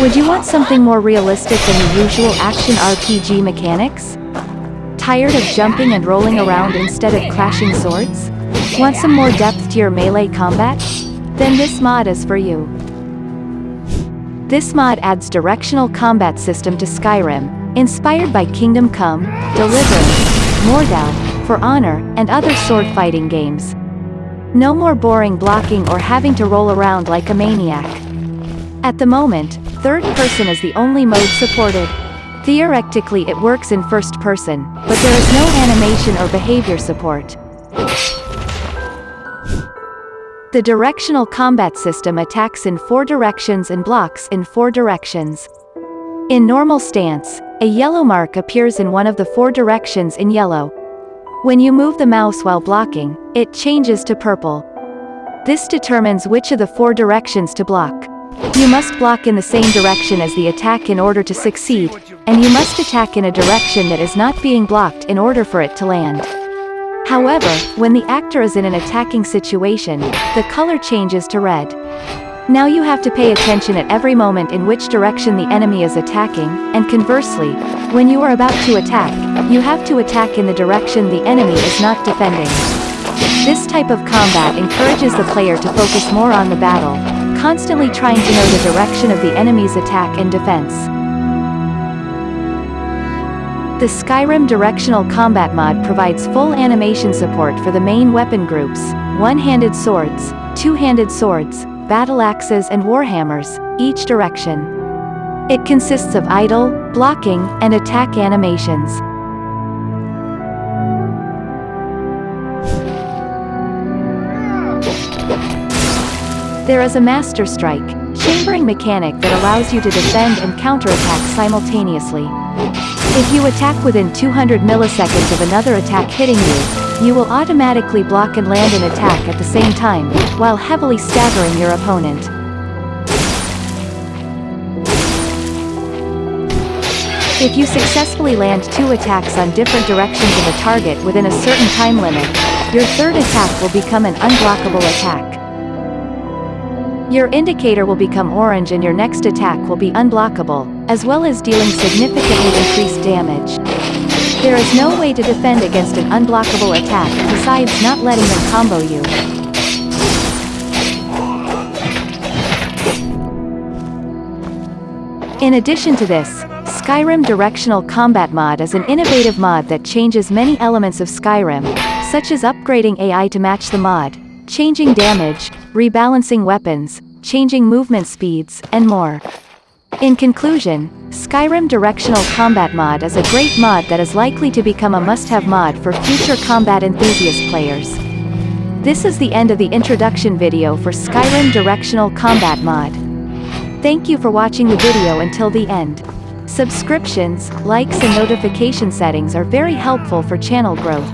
Would you want something more realistic than the usual action RPG mechanics? Tired of jumping and rolling around instead of clashing swords? Want some more depth to your melee combat? Then this mod is for you. This mod adds directional combat system to Skyrim, inspired by Kingdom Come, Deliverance, Mordhau, For Honor, and other sword fighting games. No more boring blocking or having to roll around like a maniac. At the moment, third person is the only mode supported. Theoretically it works in first person, but there is no animation or behavior support. The directional combat system attacks in four directions and blocks in four directions. In normal stance, a yellow mark appears in one of the four directions in yellow. When you move the mouse while blocking, it changes to purple. This determines which of the four directions to block. You must block in the same direction as the attack in order to succeed, and you must attack in a direction that is not being blocked in order for it to land. However, when the actor is in an attacking situation, the color changes to red. Now you have to pay attention at every moment in which direction the enemy is attacking, and conversely, when you are about to attack, you have to attack in the direction the enemy is not defending. This type of combat encourages the player to focus more on the battle, constantly trying to know the direction of the enemy's attack and defense. The Skyrim Directional Combat mod provides full animation support for the main weapon groups, one-handed swords, two-handed swords, battle axes and warhammers, each direction. It consists of idle, blocking, and attack animations. There is a Master Strike, chambering mechanic that allows you to defend and counterattack simultaneously. If you attack within 200 milliseconds of another attack hitting you, you will automatically block and land an attack at the same time, while heavily staggering your opponent. If you successfully land two attacks on different directions of a target within a certain time limit, your third attack will become an unblockable attack. Your indicator will become orange and your next attack will be unblockable, as well as dealing significantly increased damage. There is no way to defend against an unblockable attack besides not letting them combo you. In addition to this, Skyrim Directional Combat Mod is an innovative mod that changes many elements of Skyrim, such as upgrading AI to match the mod, changing damage, rebalancing weapons, changing movement speeds, and more. In conclusion, Skyrim Directional Combat Mod is a great mod that is likely to become a must-have mod for future combat enthusiast players. This is the end of the introduction video for Skyrim Directional Combat Mod. Thank you for watching the video until the end. Subscriptions, likes and notification settings are very helpful for channel growth.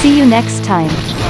See you next time.